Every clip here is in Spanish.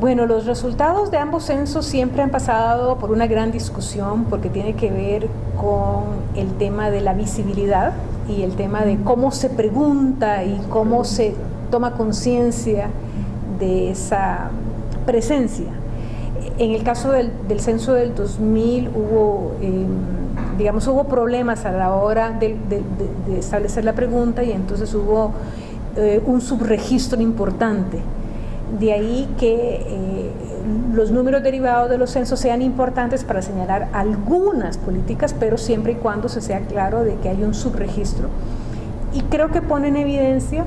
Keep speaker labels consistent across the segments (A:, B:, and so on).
A: Bueno, los resultados de ambos censos siempre han pasado por una gran discusión porque tiene que ver con el tema de la visibilidad y el tema de cómo se pregunta y cómo se toma conciencia de esa presencia. En el caso del, censo del 2000 hubo, em, digamos, hubo problemas a la hora de, establecer la pregunta y entonces hubo eh, un subregistro importante de ahí que eh, los números derivados de los censos sean importantes para señalar algunas políticas, pero siempre y cuando se sea claro de que hay un subregistro. Y creo que pone en evidencia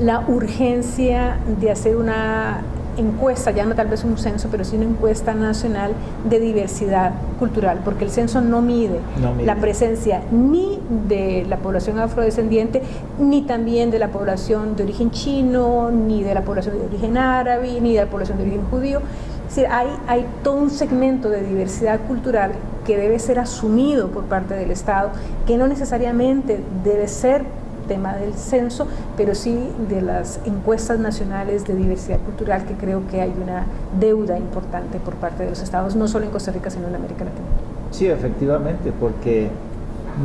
A: la urgencia de hacer una encuesta, ya no tal vez un censo, pero sí una encuesta nacional de diversidad cultural, porque el censo no mide, la presencia ni de la población afrodescendiente, ni también de la población de origen chino, ni de la población de origen árabe, ni de la población de origen judío. Es decir, hay, hay todo un segmento de diversidad cultural que debe ser asumido por parte del Estado, que no necesariamente debe ser tema del censo, pero sí de las encuestas nacionales de diversidad cultural, que creo que hay una deuda importante por parte de los estados, no solo en Costa Rica, sino en América Latina.
B: Sí, efectivamente, porque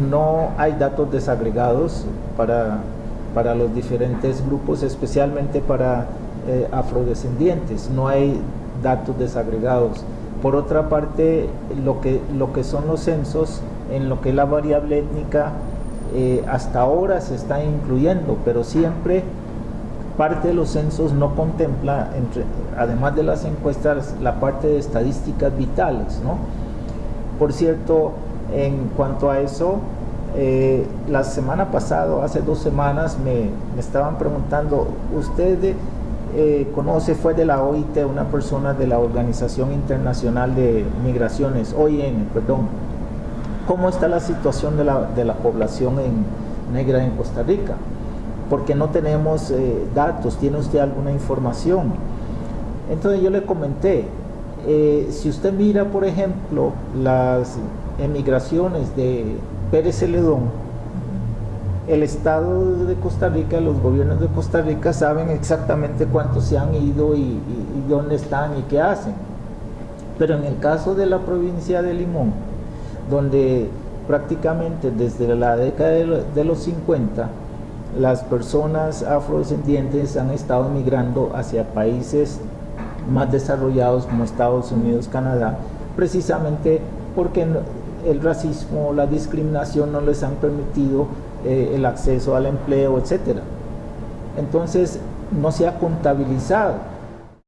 B: no hay datos desagregados para, para los diferentes grupos, especialmente para eh, afrodescendientes, no hay datos desagregados. Por otra parte, lo que, lo que son los censos, en lo que es la variable étnica, eh, hasta ahora se está incluyendo, pero siempre parte de los censos no contempla, entre, además de las encuestas, la parte de estadísticas vitales. ¿no? Por cierto, en cuanto a eso, eh, la semana pasada, hace dos semanas, me, estaban preguntando, ¿usted eh, conoce, fue de la OIT, una persona de la Organización Internacional de Migraciones, OIM, perdón, cómo está la situación de la, población en, negra en Costa Rica, porque no tenemos eh, datos, ¿tiene usted alguna información? Entonces yo le comenté, eh, si usted mira por ejemplo las emigraciones de Pérez Celedón, el Estado de Costa Rica, los gobiernos de Costa Rica saben exactamente cuántos se han ido y, y dónde están y qué hacen. Pero en el caso de la provincia de Limón, donde prácticamente desde la década de los 50 las personas afrodescendientes han estado migrando hacia países más desarrollados como Estados Unidos, Canadá, precisamente porque el racismo, la discriminación no les han permitido eh, el acceso al empleo, etc. Entonces no se ha contabilizado